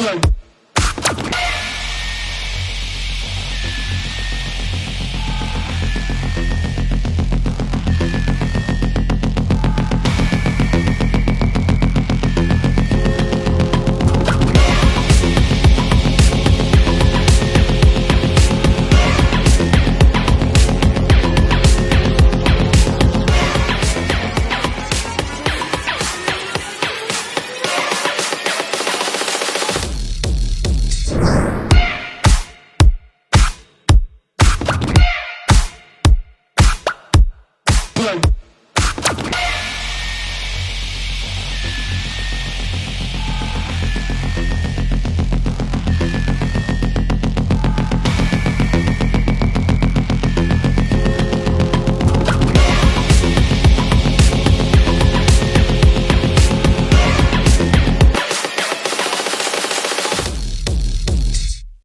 blow. Bye.